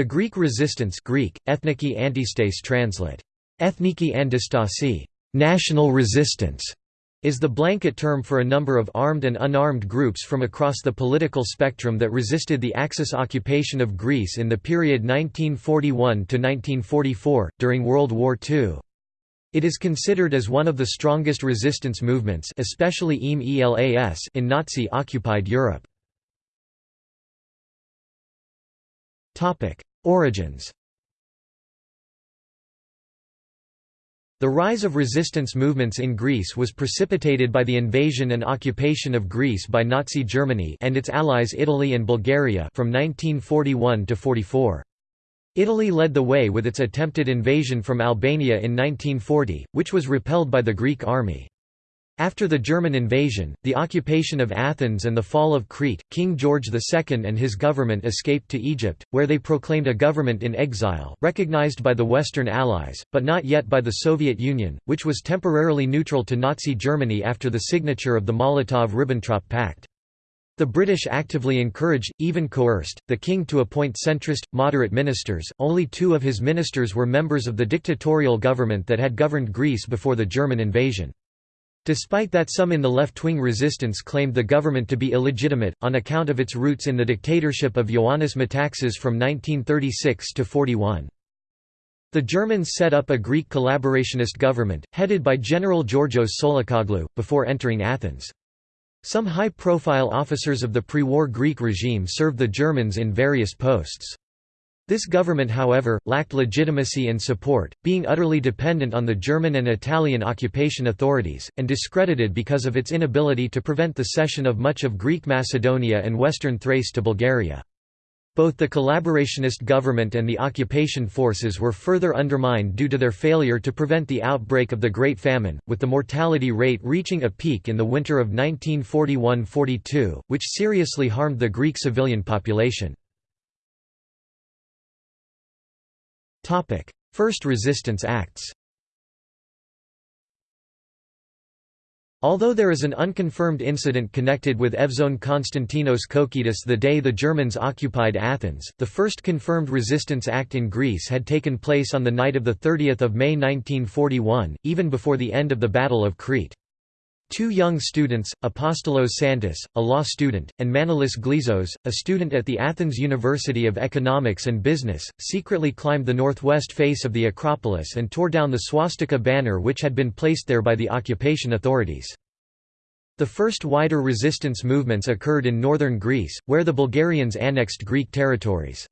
The Greek resistance Greek, Ethniki Antistas translate. Ethniki Andistasi national resistance", is the blanket term for a number of armed and unarmed groups from across the political spectrum that resisted the Axis occupation of Greece in the period 1941–1944, during World War II. It is considered as one of the strongest resistance movements especially in Nazi-occupied Europe. Origins The rise of resistance movements in Greece was precipitated by the invasion and occupation of Greece by Nazi Germany and its allies Italy and Bulgaria from 1941 to 44. Italy led the way with its attempted invasion from Albania in 1940, which was repelled by the Greek army. After the German invasion, the occupation of Athens and the fall of Crete, King George II and his government escaped to Egypt, where they proclaimed a government in exile, recognized by the Western Allies, but not yet by the Soviet Union, which was temporarily neutral to Nazi Germany after the signature of the Molotov–Ribbentrop Pact. The British actively encouraged, even coerced, the king to appoint centrist, moderate ministers. Only two of his ministers were members of the dictatorial government that had governed Greece before the German invasion. Despite that some in the left-wing resistance claimed the government to be illegitimate, on account of its roots in the dictatorship of Ioannis Metaxas from 1936 to 41. The Germans set up a Greek collaborationist government, headed by General Georgios Tsolakoglou, before entering Athens. Some high-profile officers of the pre-war Greek regime served the Germans in various posts. This government however, lacked legitimacy and support, being utterly dependent on the German and Italian occupation authorities, and discredited because of its inability to prevent the cession of much of Greek Macedonia and western Thrace to Bulgaria. Both the collaborationist government and the occupation forces were further undermined due to their failure to prevent the outbreak of the Great Famine, with the mortality rate reaching a peak in the winter of 1941–42, which seriously harmed the Greek civilian population. First resistance acts Although there is an unconfirmed incident connected with Evzone Konstantinos Koukidis the day the Germans occupied Athens, the first confirmed resistance act in Greece had taken place on the night of 30 May 1941, even before the end of the Battle of Crete. Two young students, Apostolos Santas, a law student, and Manolis Glezos, a student at the Athens University of Economics and Business, secretly climbed the northwest face of the Acropolis and tore down the swastika banner which had been placed there by the occupation authorities. The first wider resistance movements occurred in northern Greece, where the Bulgarians annexed Greek territories.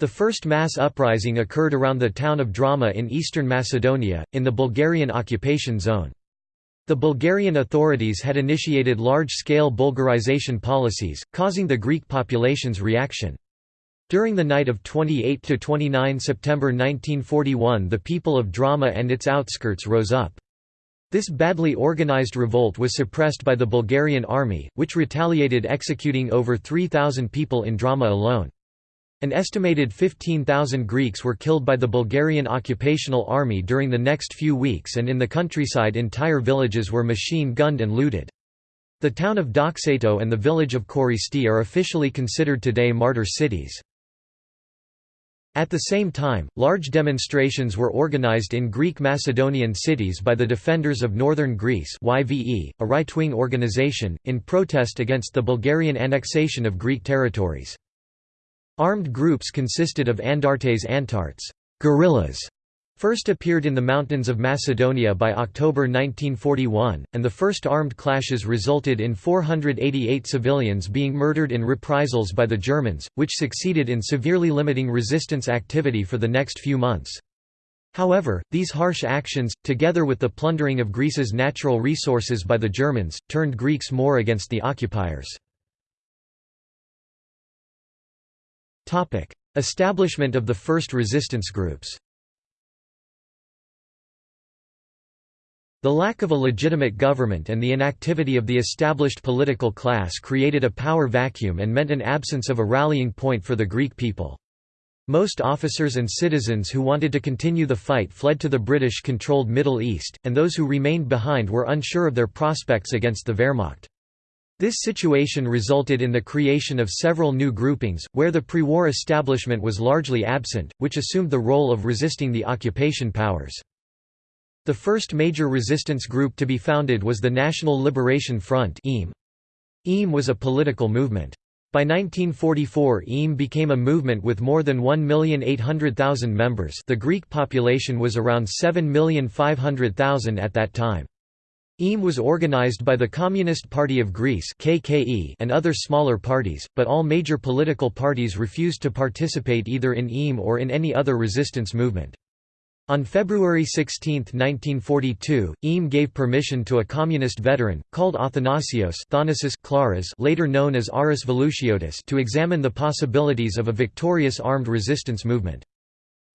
The first mass uprising occurred around the town of Drama in eastern Macedonia, in the Bulgarian occupation zone. The Bulgarian authorities had initiated large-scale Bulgarization policies, causing the Greek population's reaction. During the night of 28–29 September 1941 the people of Drama and its outskirts rose up. This badly organized revolt was suppressed by the Bulgarian army, which retaliated executing over 3,000 people in Drama alone. An estimated 15,000 Greeks were killed by the Bulgarian occupational army during the next few weeks and in the countryside entire villages were machine-gunned and looted. The town of Doxato and the village of Choristi are officially considered today martyr cities. At the same time, large demonstrations were organized in Greek Macedonian cities by the Defenders of Northern Greece YVE, a right-wing organization, in protest against the Bulgarian annexation of Greek territories. Armed groups consisted of Andartes Antartes guerrillas", first appeared in the mountains of Macedonia by October 1941, and the first armed clashes resulted in 488 civilians being murdered in reprisals by the Germans, which succeeded in severely limiting resistance activity for the next few months. However, these harsh actions, together with the plundering of Greece's natural resources by the Germans, turned Greeks more against the occupiers. Establishment of the first resistance groups The lack of a legitimate government and the inactivity of the established political class created a power vacuum and meant an absence of a rallying point for the Greek people. Most officers and citizens who wanted to continue the fight fled to the British-controlled Middle East, and those who remained behind were unsure of their prospects against the Wehrmacht. This situation resulted in the creation of several new groupings, where the pre-war establishment was largely absent, which assumed the role of resisting the occupation powers. The first major resistance group to be founded was the National Liberation Front EAM. EAM was a political movement. By 1944 EAM became a movement with more than 1,800,000 members the Greek population was around 7,500,000 at that time. EAM was organized by the Communist Party of Greece KKE and other smaller parties, but all major political parties refused to participate either in EAM or in any other resistance movement. On February 16, 1942, EAM gave permission to a communist veteran, called Athanasios Klaras later known as Aris Velouchiotis to examine the possibilities of a victorious armed resistance movement.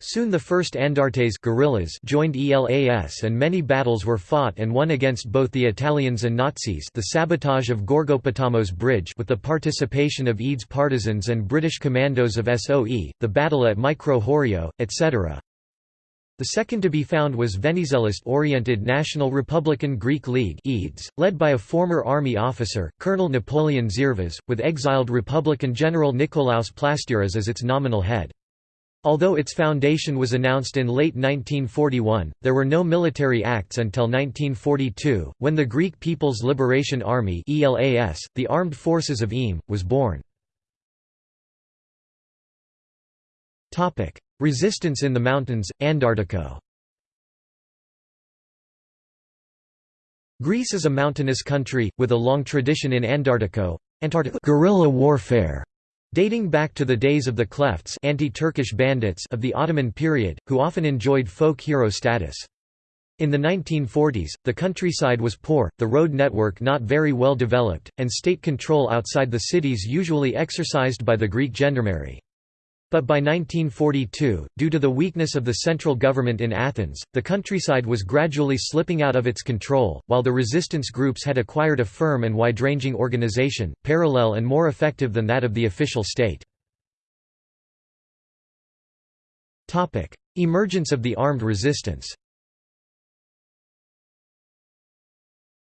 Soon the first Andartes guerrillas joined ELAS and many battles were fought and won against both the Italians and Nazis the sabotage of Gorgopotamos Bridge with the participation of EDES partisans and British commandos of SOE, the battle at Mikro Horio, etc. The second to be found was Venizelist-oriented National Republican Greek League EDES, led by a former army officer, Colonel Napoleon Zervas, with exiled Republican General Nikolaos Plastiras as its nominal head. Although its foundation was announced in late 1941, there were no military acts until 1942, when the Greek People's Liberation Army ELAS, the armed forces of EAM, was born. Resistance in the mountains, Andartiko Greece is a mountainous country, with a long tradition in andartiko guerrilla warfare dating back to the days of the Klefts anti-Turkish bandits of the Ottoman period, who often enjoyed folk hero status. In the 1940s, the countryside was poor, the road network not very well developed, and state control outside the cities usually exercised by the Greek gendarmerie. But by 1942, due to the weakness of the central government in Athens, the countryside was gradually slipping out of its control, while the resistance groups had acquired a firm and wide-ranging organization, parallel and more effective than that of the official state. Emergence of the armed resistance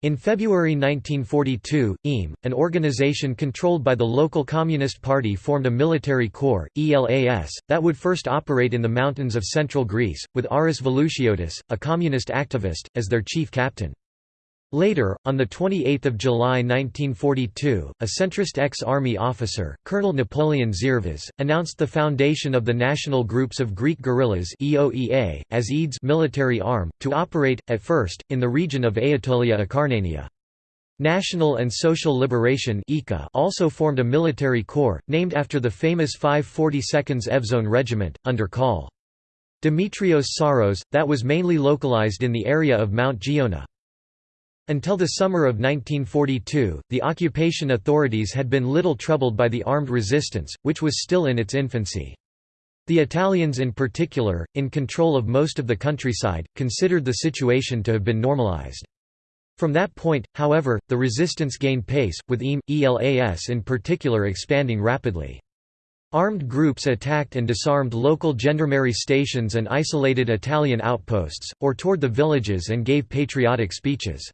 In February 1942, EAM, an organization controlled by the local Communist Party formed a military corps, ELAS, that would first operate in the mountains of central Greece, with Aris Velouchiotis, a communist activist, as their chief captain. Later, on 28 July 1942, a centrist ex-army officer, Colonel Napoleon Zervas, announced the foundation of the National Groups of Greek Guerrillas EOEA, as EDES military arm, to operate, at first, in the region of Aetolia Acarnania. National and Social Liberation also formed a military corps, named after the famous 542nd Evzone Regiment, under Col. Dimitrios Psarros, that was mainly localized in the area of Mount Giona. Until the summer of 1942, the occupation authorities had been little troubled by the armed resistance, which was still in its infancy. The Italians in particular, in control of most of the countryside, considered the situation to have been normalized. From that point, however, the resistance gained pace, with EAM, ELAS in particular expanding rapidly. Armed groups attacked and disarmed local gendarmerie stations and isolated Italian outposts, or toured the villages and gave patriotic speeches.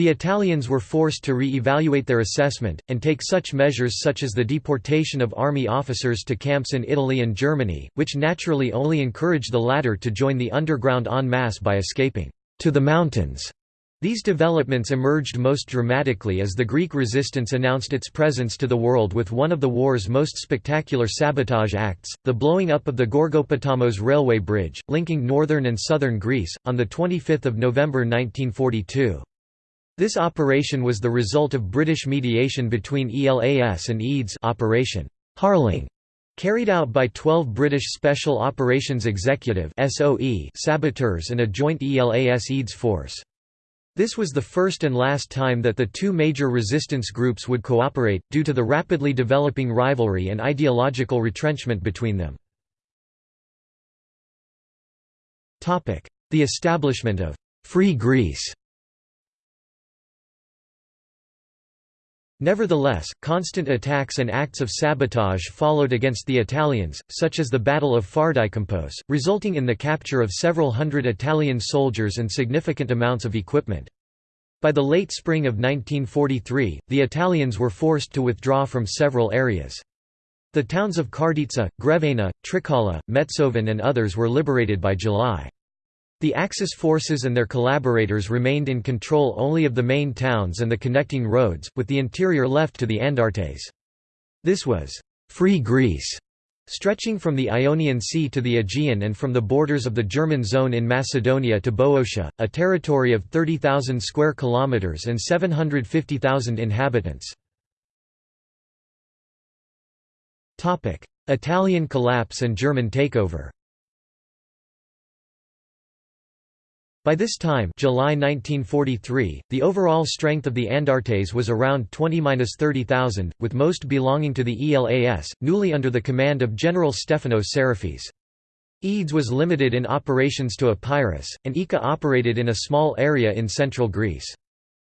The Italians were forced to re-evaluate their assessment, and take such measures such as the deportation of army officers to camps in Italy and Germany, which naturally only encouraged the latter to join the underground en masse by escaping to the mountains. These developments emerged most dramatically as the Greek resistance announced its presence to the world with one of the war's most spectacular sabotage acts, the blowing up of the Gorgopotamos railway bridge, linking northern and southern Greece, on 25 November 1942. This operation was the result of British mediation between ELAS and EDES Operation Harling, carried out by 12 British Special Operations Executive saboteurs and a joint ELAS-EDES force. This was the first and last time that the two major resistance groups would cooperate, due to the rapidly developing rivalry and ideological retrenchment between them. The establishment of «Free Greece» Nevertheless, constant attacks and acts of sabotage followed against the Italians, such as the Battle of Fardykambos, resulting in the capture of several hundred Italian soldiers and significant amounts of equipment. By the late spring of 1943, the Italians were forced to withdraw from several areas. The towns of Karditsa, Grevena, Trikala, Metsovan and others were liberated by July. The Axis forces and their collaborators remained in control only of the main towns and the connecting roads, with the interior left to the Andartes. This was «free Greece», stretching from the Ionian Sea to the Aegean and from the borders of the German zone in Macedonia to Boeotia, a territory of 30,000 square kilometers and 750,000 inhabitants. Italian collapse and German takeover. By this time July 1943, the overall strength of the Andartes was around 20–30,000, with most belonging to the ELAS, newly under the command of General Stefanos Sarafis. EDES was limited in operations to Epirus, and EKKA operated in a small area in central Greece.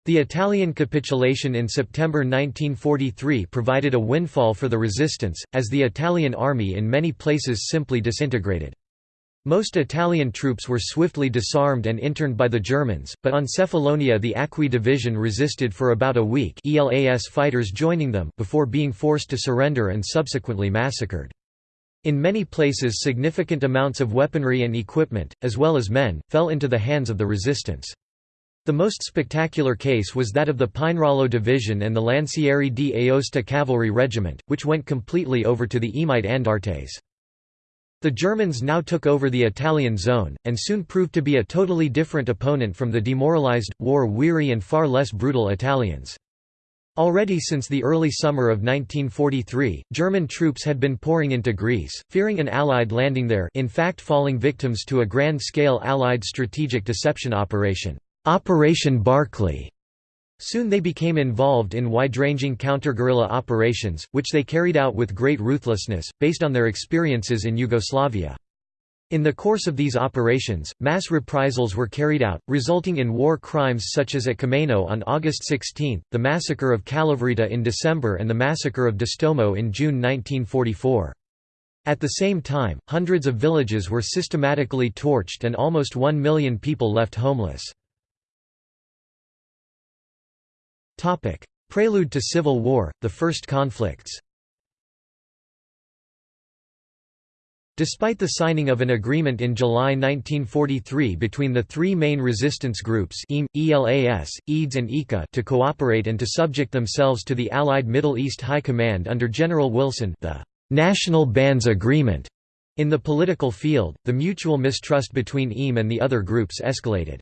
The Italian capitulation in September 1943 provided a windfall for the resistance, as the Italian army in many places simply disintegrated. Most Italian troops were swiftly disarmed and interned by the Germans, but on Cephalonia the Acqui division resisted for about a week ELAS fighters joining them before being forced to surrender and subsequently massacred. In many places significant amounts of weaponry and equipment, as well as men, fell into the hands of the resistance. The most spectacular case was that of the Pinerolo Division and the Lancieri di Aosta Cavalry Regiment, which went completely over to the Emite Andartes. The Germans now took over the Italian zone, and soon proved to be a totally different opponent from the demoralized, war-weary and far less brutal Italians. Already since the early summer of 1943, German troops had been pouring into Greece, fearing an Allied landing there in fact falling victims to a grand-scale Allied strategic deception operation, Operation Barclay. Soon they became involved in wide-ranging counter-guerrilla operations, which they carried out with great ruthlessness, based on their experiences in Yugoslavia. In the course of these operations, mass reprisals were carried out, resulting in war crimes such as at Kommeno on August 16, the massacre of Kalavryta in December and the massacre of Distomo in June 1944. At the same time, hundreds of villages were systematically torched and almost one million people left homeless. Prelude to civil war, the first conflicts Despite the signing of an agreement in July 1943 between the three main resistance groups ELAS, EDES and EKKA to cooperate and to subject themselves to the Allied Middle East High Command under General Wilson the «National Bands Agreement», in the political field, the mutual mistrust between EAM and the other groups escalated.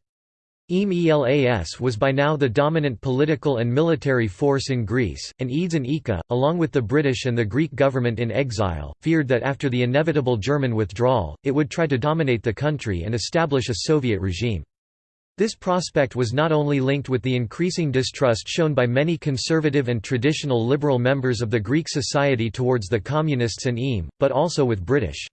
EAM-ELAS was by now the dominant political and military force in Greece, and EDES and EKKA, along with the British and the Greek government in exile, feared that after the inevitable German withdrawal, it would try to dominate the country and establish a Soviet regime. This prospect was not only linked with the increasing distrust shown by many conservative and traditional liberal members of the Greek society towards the Communists and EAM, but also with British.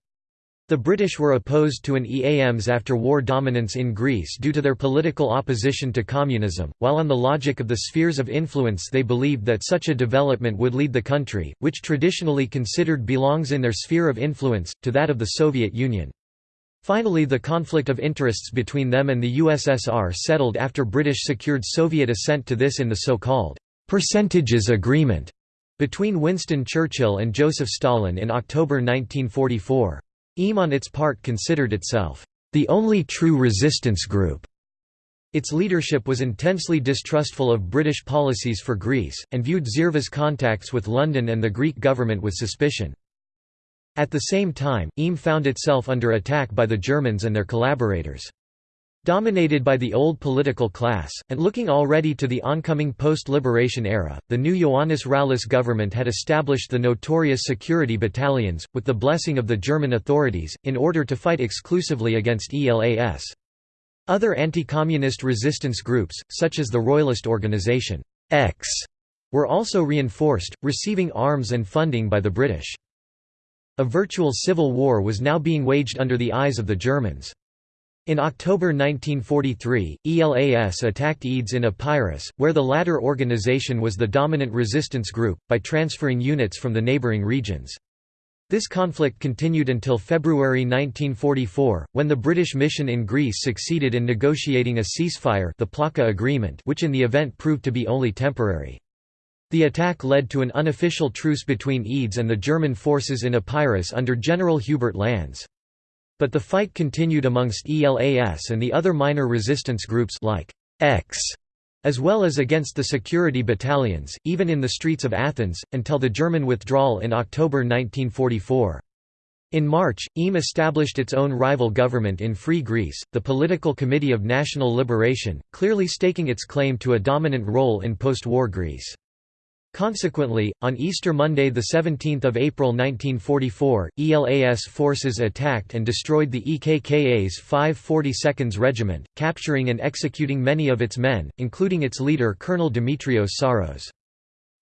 The British were opposed to an EAM's after-war dominance in Greece due to their political opposition to communism, while on the logic of the spheres of influence they believed that such a development would lead the country, which traditionally considered belongs in their sphere of influence, to that of the Soviet Union. Finally the conflict of interests between them and the USSR settled after British secured Soviet assent to this in the so-called «percentages agreement» between Winston Churchill and Joseph Stalin in October 1944. EAM on its part considered itself, "...the only true resistance group." Its leadership was intensely distrustful of British policies for Greece, and viewed Zerva's contacts with London and the Greek government with suspicion. At the same time, EAM found itself under attack by the Germans and their collaborators. Dominated by the old political class, and looking already to the oncoming post-liberation era, the new Ioannis Rallis government had established the notorious security battalions, with the blessing of the German authorities, in order to fight exclusively against ELAS. Other anti-communist resistance groups, such as the Royalist organization X, were also reinforced, receiving arms and funding by the British. A virtual civil war was now being waged under the eyes of the Germans. In October 1943, ELAS attacked EDES in Epirus, where the latter organization was the dominant resistance group, by transferring units from the neighboring regions. This conflict continued until February 1944, when the British mission in Greece succeeded in negotiating a ceasefire the Plaka Agreement which in the event proved to be only temporary. The attack led to an unofficial truce between EDES and the German forces in Epirus under General Hubert Lanz. But the fight continued amongst ELAS and the other minor resistance groups like X as well as against the security battalions, even in the streets of Athens, until the German withdrawal in October 1944. In March, EAM established its own rival government in Free Greece, the Political Committee of National Liberation, clearly staking its claim to a dominant role in post-war Greece. Consequently, on Easter Monday 17 April 1944, ELAS forces attacked and destroyed the EKKA's 542nd Regiment, capturing and executing many of its men, including its leader Colonel Dimitrios Psarros.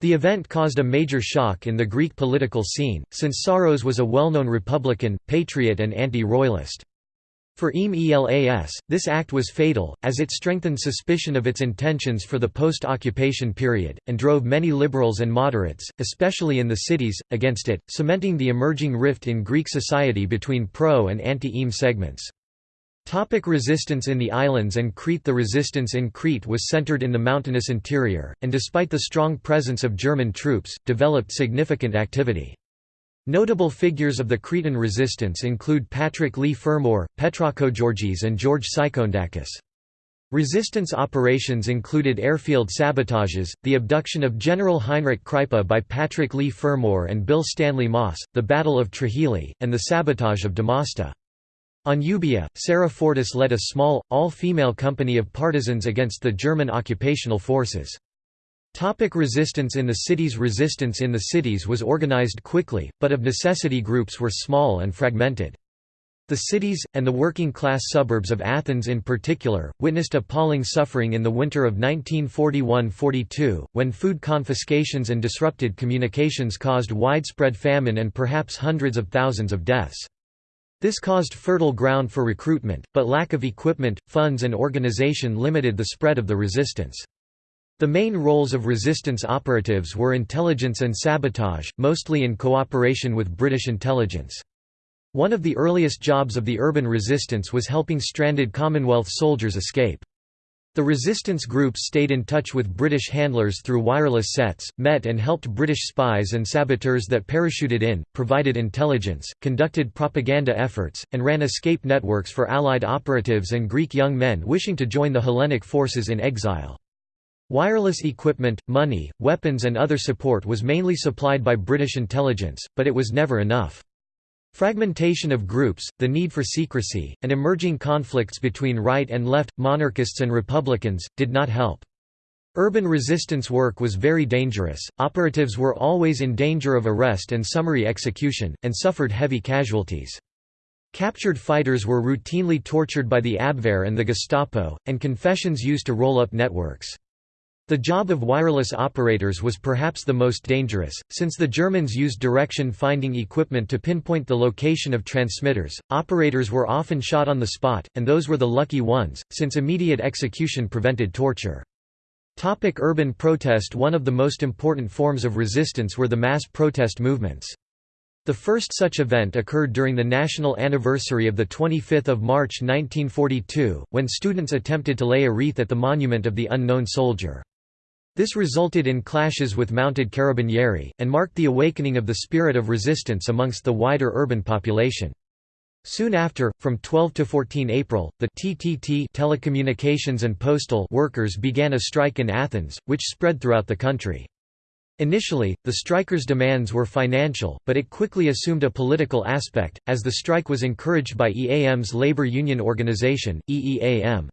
The event caused a major shock in the Greek political scene, since Psarros was a well-known Republican, patriot and anti-royalist. For EAM ELAS, this act was fatal, as it strengthened suspicion of its intentions for the post-occupation period, and drove many liberals and moderates, especially in the cities, against it, cementing the emerging rift in Greek society between pro- and anti-EAM segments. Topic resistance in the islands and Crete The resistance in Crete was centered in the mountainous interior, and despite the strong presence of German troops, developed significant activity. Notable figures of the Cretan resistance include Patrick Leigh Fermor, Petrakogeorgis and George Psychoundakis. Resistance operations included airfield sabotages, the abduction of General Heinrich Kreipe by Patrick Leigh Fermor and Bill Stanley Moss, the Battle of Trahili, and the sabotage of Damasta. On Euboea, Sarah Fortis led a small, all-female company of partisans against the German occupational forces. Topic resistance in the cities Resistance in the cities was organized quickly, but of necessity groups were small and fragmented. The cities, and the working-class suburbs of Athens in particular, witnessed appalling suffering in the winter of 1941–42, when food confiscations and disrupted communications caused widespread famine and perhaps hundreds of thousands of deaths. This caused fertile ground for recruitment, but lack of equipment, funds and organization limited the spread of the resistance. The main roles of resistance operatives were intelligence and sabotage, mostly in cooperation with British intelligence. One of the earliest jobs of the urban resistance was helping stranded Commonwealth soldiers escape. The resistance groups stayed in touch with British handlers through wireless sets, met and helped British spies and saboteurs that parachuted in, provided intelligence, conducted propaganda efforts, and ran escape networks for Allied operatives and Greek young men wishing to join the Hellenic forces in exile. Wireless equipment, money, weapons and other support was mainly supplied by British intelligence, but it was never enough. Fragmentation of groups, the need for secrecy, and emerging conflicts between right and left, monarchists and republicans, did not help. Urban resistance work was very dangerous, operatives were always in danger of arrest and summary execution, and suffered heavy casualties. Captured fighters were routinely tortured by the Abwehr and the Gestapo, and confessions used to roll up networks. The job of wireless operators was perhaps the most dangerous, since the Germans used direction-finding equipment to pinpoint the location of transmitters. Operators were often shot on the spot, and those were the lucky ones, since immediate execution prevented torture. Topic urban protest One of the most important forms of resistance were the mass protest movements. The first such event occurred during the national anniversary of 25 March 1942, when students attempted to lay a wreath at the monument of the unknown soldier. This resulted in clashes with mounted carabinieri, and marked the awakening of the spirit of resistance amongst the wider urban population. Soon after, from 12 to 14 April, the TTT telecommunications and postal workers began a strike in Athens, which spread throughout the country. Initially, the strikers' demands were financial, but it quickly assumed a political aspect, as the strike was encouraged by EAM's labor union organization, EEAM.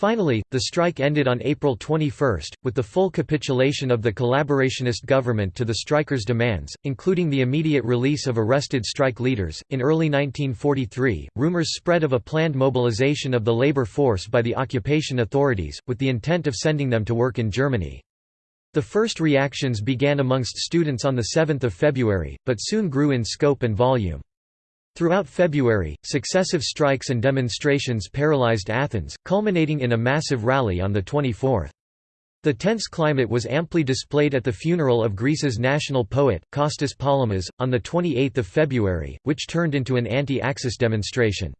Finally, the strike ended on April 21, with the full capitulation of the collaborationist government to the strikers' demands, including the immediate release of arrested strike leaders. In early 1943, rumors spread of a planned mobilization of the labor force by the occupation authorities, with the intent of sending them to work in Germany. The first reactions began amongst students on 7 February, but soon grew in scope and volume. Throughout February, successive strikes and demonstrations paralyzed Athens, culminating in a massive rally on the 24th. The tense climate was amply displayed at the funeral of Greece's national poet, Kostas Palamas, on 28 February, which turned into an anti-Axis demonstration.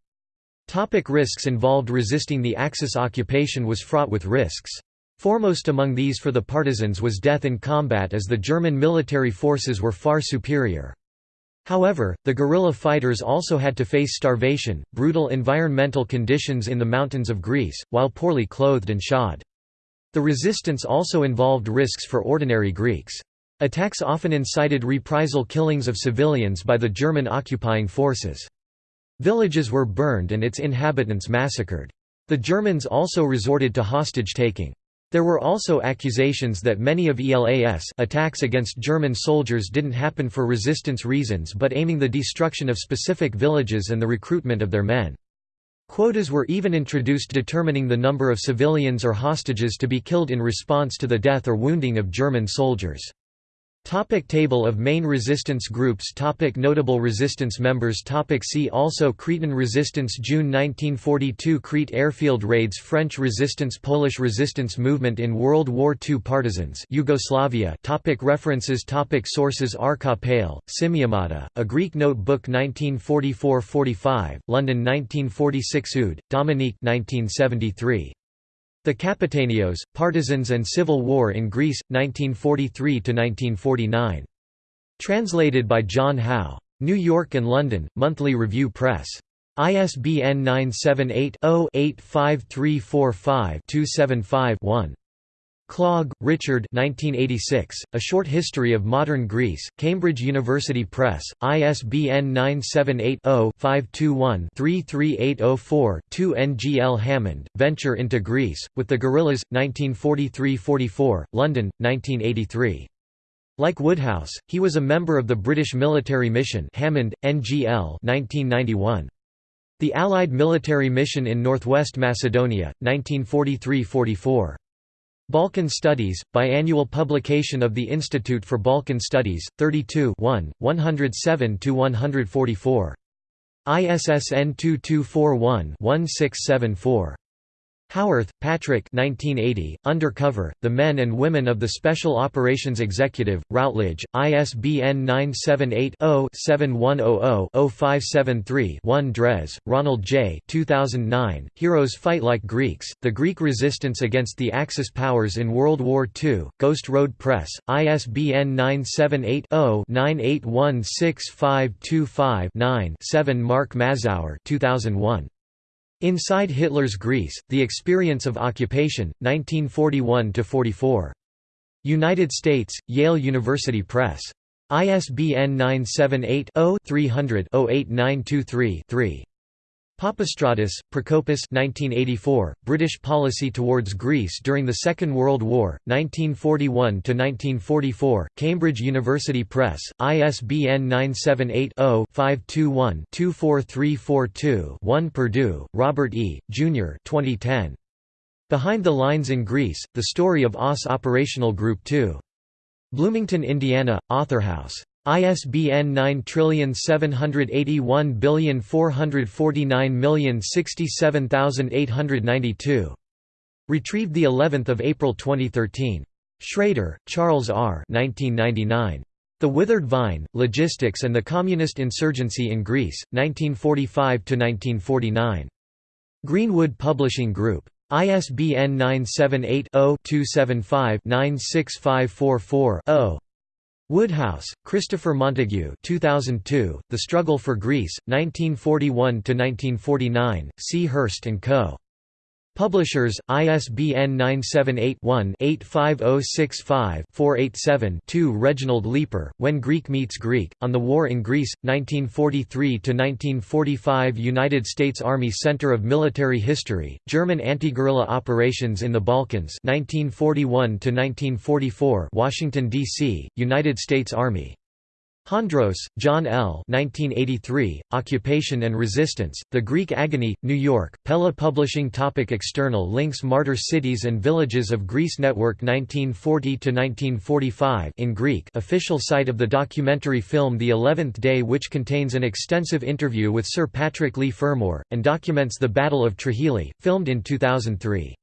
Topic risks involved Resisting the Axis occupation was fraught with risks. Foremost among these for the partisans was death in combat as the German military forces were far superior. However, the guerrilla fighters also had to face starvation, brutal environmental conditions in the mountains of Greece, while poorly clothed and shod. The resistance also involved risks for ordinary Greeks. Attacks often incited reprisal killings of civilians by the German occupying forces. Villages were burned and its inhabitants massacred. The Germans also resorted to hostage-taking. There were also accusations that many of ELAS attacks against German soldiers didn't happen for resistance reasons but aiming the destruction of specific villages and the recruitment of their men. Quotas were even introduced determining the number of civilians or hostages to be killed in response to the death or wounding of German soldiers. Topic table of main resistance groups. Topic Notable resistance members. Topic See also. Cretan resistance. June 1942 Crete airfield raids. French resistance. Polish resistance movement in World War II Partisans. Yugoslavia. Topic References. Topic Sources. Pale, Simiomata, A Greek Notebook 1944–45, London 1946 Oud, Dominique 1973. The Kapetanios, Partisans and Civil War in Greece, 1943–1949. Translated by John Howe. New York and London, Monthly Review Press. ISBN 978 0 85345 275 1. Clogg, Richard 1986, A Short History of Modern Greece, Cambridge University Press, ISBN 978-0-521-33804-2 N. G. L. Hammond, Venture into Greece, with the Guerrillas, 1943–44, London, 1983. Like Woodhouse, he was a member of the British military mission Hammond, N.G.L. 1991. The Allied military mission in northwest Macedonia, 1943–44. Balkan Studies, biannual publication of the Institute for Balkan Studies, 32 107–144. ISSN 2241-1674. Howarth, Patrick 1980, Undercover, The Men and Women of the Special Operations Executive, Routledge, ISBN 978-0-7100-0573-1 Drez, Ronald J. 2009, Heroes Fight Like Greeks, The Greek Resistance Against the Axis Powers in World War II, Ghost Road Press, ISBN 978 0 9816525 7 Mark Mazower 2001. Inside Hitler's Greece, The Experience of Occupation, 1941–44. United States, Yale University Press. ISBN 978 0 300 08923 3. Papastratis, Prokopis 1984, British Policy Towards Greece During the Second World War, 1941–1944, Cambridge University Press, ISBN 978-0-521-24342-1 Perdue, Robert E., Jr. 2010. Behind the Lines in Greece, The Story of OSS Operational Group 2. Bloomington, Indiana, Authorhouse. ISBN 9781449067892. Retrieved the 11th of April 2013. Schrader, Charles R. 1999. The Withered Vine: Logistics and the Communist Insurgency in Greece, 1945 1949. Greenwood Publishing Group. ISBN 978 0 275 96544 0. Woodhouse, Christopher Montague 2002, The Struggle for Greece, 1941–1949, C. Hurst & Co. Publishers, ISBN 978-1-85065-487-2 Reginald Leeper, When Greek Meets Greek, On the War in Greece, 1943–1945 United States Army Center of Military History, German Anti-Guerrilla Operations in the Balkans 1941–1944 Washington, D.C., United States Army Hondros, John L. 1983, Occupation and Resistance, The Greek Agony, New York, Pella Publishing Topic External links Martyr Cities and Villages of Greece Network 1940–1945 in Greek official site of the documentary film The Eleventh Day which contains an extensive interview with Sir Patrick Leigh Fermor, and documents the Battle of Trahili, filmed in 2003.